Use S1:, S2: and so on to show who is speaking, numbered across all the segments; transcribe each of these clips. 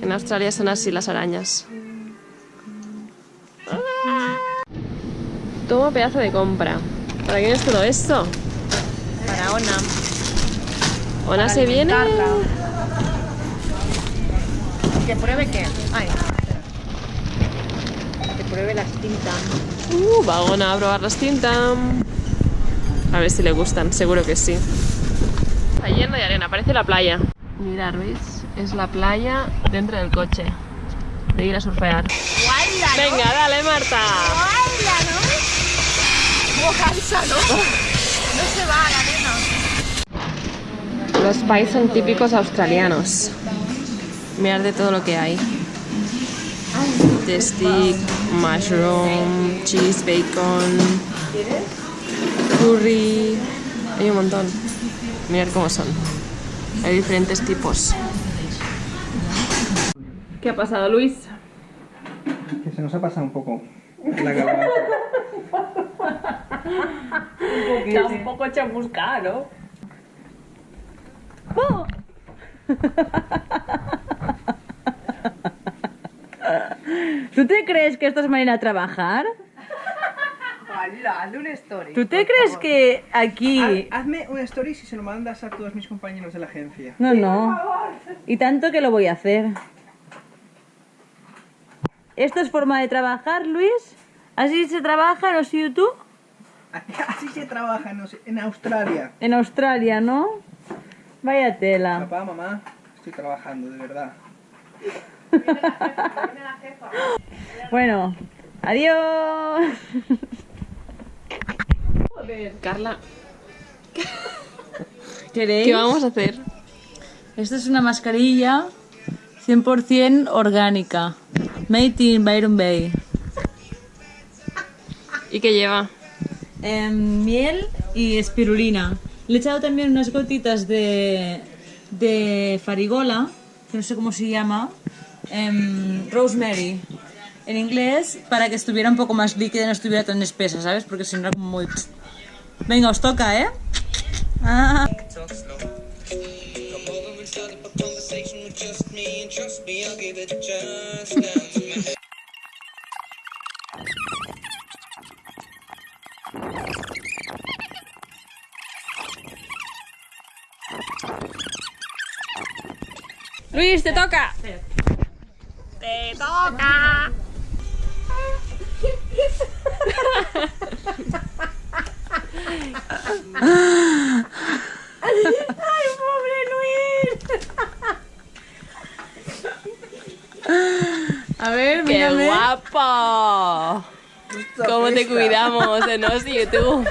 S1: En Australia son así las arañas. Toma pedazo de compra. ¿Para quién es todo esto?
S2: Para Ona.
S1: Ona se viene.
S2: ¿Que pruebe qué? Ay, Que pruebe las tintas.
S1: Uh, va Ona a probar las tintas. A ver si le gustan, seguro que sí. Está lleno de arena, parece la playa. Mirad, ¿veis? Es la playa dentro del coche. De ir a surfear. Venga, dale, Marta.
S2: ¿no? No se va la arena.
S1: Los pies son típicos australianos. Mirad de todo lo que hay. De stick, mushroom, cheese, bacon, curry. Hay un montón. Mirad cómo son. Hay diferentes tipos. ¿Qué ha pasado, Luis?
S3: Que se nos ha pasado un poco la garganta.
S2: Está un poco chamuscada, ¿no?
S4: ¿Tú te crees que esto es manera de trabajar?
S2: Hazle una story.
S4: ¿Tú te crees que aquí...
S3: Haz- Hazme una story si se lo mandas a todos mis compañeros de la agencia.
S4: No, no. Y tanto que lo voy a hacer. ¿Esto es forma de trabajar, Luis? ¿Así se trabaja en YouTube?
S3: Así se trabaja en Australia.
S4: En Australia, ¿no? Vaya tela.
S3: Papá, mamá, estoy trabajando, de verdad.
S4: Bueno, adiós.
S1: Carla,
S4: ¿Queréis?
S1: ¿qué vamos a hacer?
S4: Esto es una mascarilla 100% orgánica. Made in Byron Bay.
S1: ¿Y qué lleva?
S4: Em, miel y espirulina. Le he echado también unas gotitas de, de farigola, que no sé cómo se llama, em, rosemary, en inglés, para que estuviera un poco más líquida y no estuviera tan espesa, ¿sabes? Porque si no era muy... Venga, os toca, ¿eh? Ah.
S1: Luis, te toca. Te toca.
S4: A ver,
S1: ¡Qué
S4: mírame.
S1: guapo! ¿Cómo te cuidamos en Os YouTube?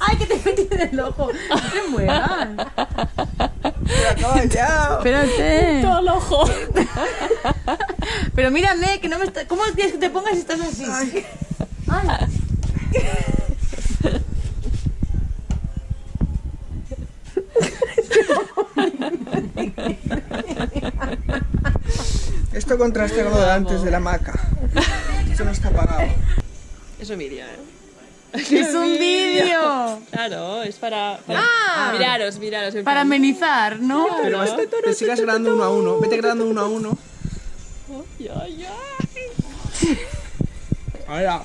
S4: ¡Ay, que te he metido en el ojo! No te muevas.
S3: ya!
S4: Espérate.
S1: Todo el ojo.
S4: Pero mírame, que no me está... ¿Cómo quieres que te pongas si estás así? Ay.
S3: Esto contrasta con lo de antes de la maca. Esto no está pagado.
S1: Es un vídeo, ¿eh?
S4: ¡Es un vídeo!
S1: Claro, es para... para...
S4: Ah.
S1: Miraros, miraros.
S4: Para
S1: plan-
S4: amenizar, ¿no?
S3: Pero vas- te sigas grabando uno a uno. Vete grabando uno a uno.
S1: Ay, ay, ay.
S3: Ahora.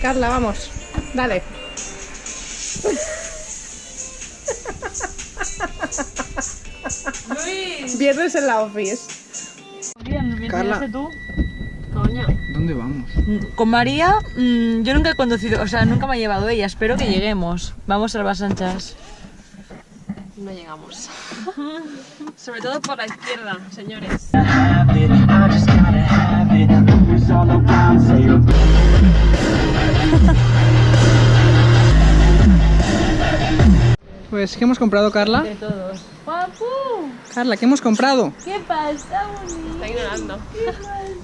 S2: Carla, vamos. Dale.
S4: Luis.
S2: Viernes en la office.
S4: Bien, bien,
S3: Carla.
S4: ¿vienes tú?
S1: Coño.
S3: ¿Dónde vamos?
S4: Con María, mm, yo nunca he conducido, o sea, nunca me ha llevado ella. Espero que lleguemos. Vamos a las anchas.
S1: No llegamos. Sobre todo por la izquierda, señores.
S5: have it, I just gotta have it. Who's all around, say you're
S3: Pues, ¿qué hemos comprado, Carla?
S4: De todos.
S3: Carla, ¿qué hemos comprado?
S4: ¿Qué pasa, bonito?
S1: Está ignorando.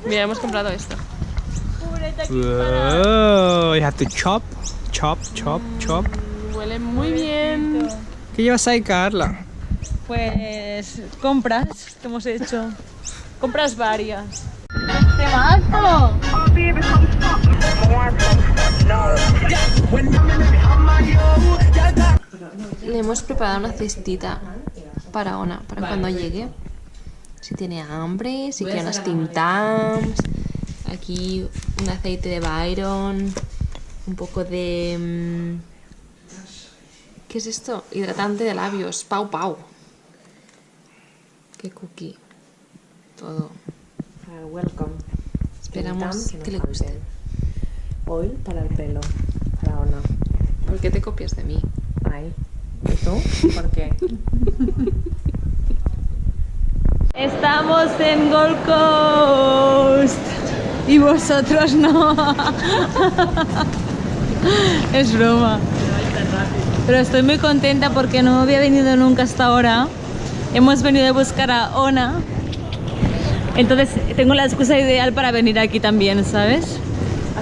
S1: Mira, hemos comprado esto.
S3: Oh, you have to chop, chop, chop, chop.
S1: Huele muy bien.
S3: ¿Qué llevas ahí, Carla?
S4: Pues compras que hemos hecho. Compras varias.
S2: Te
S6: paso.
S7: Le hemos preparado una cestita para Ona, para cuando llegue. Si tiene hambre, si quiere unas Tim Tams. Aquí un aceite de Byron. Un poco de... mm, ¿Qué es esto? Hidratante de labios. Pau Pau. Qué cookie. Todo.
S8: El welcome.
S7: Esperamos que le guste.
S8: Oil para el pelo. Para Ona.
S7: ¿Por qué te copias de mí?
S8: Ay. ¿Y tú? ¿Por qué?
S4: Estamos en Gold Coast y vosotros no. es broma. Pero estoy muy contenta porque no había venido nunca hasta ahora. Hemos venido a buscar a Ona. Entonces tengo la excusa ideal para venir aquí también, ¿sabes?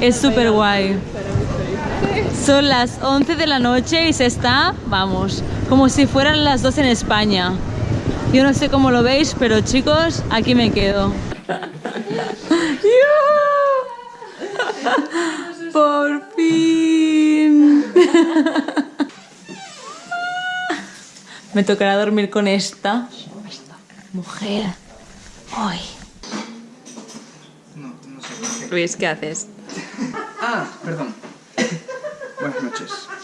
S4: Es súper guay. Son las 11 de la noche y se está, vamos, como si fueran las 2 en España. Yo no sé cómo lo veis, pero chicos, aquí me quedo. ¡Por fin! Me tocará dormir con esta mujer hoy.
S3: No, no sé por qué.
S7: Luis, ¿qué haces?
S3: Ah, perdón. Buenas noches.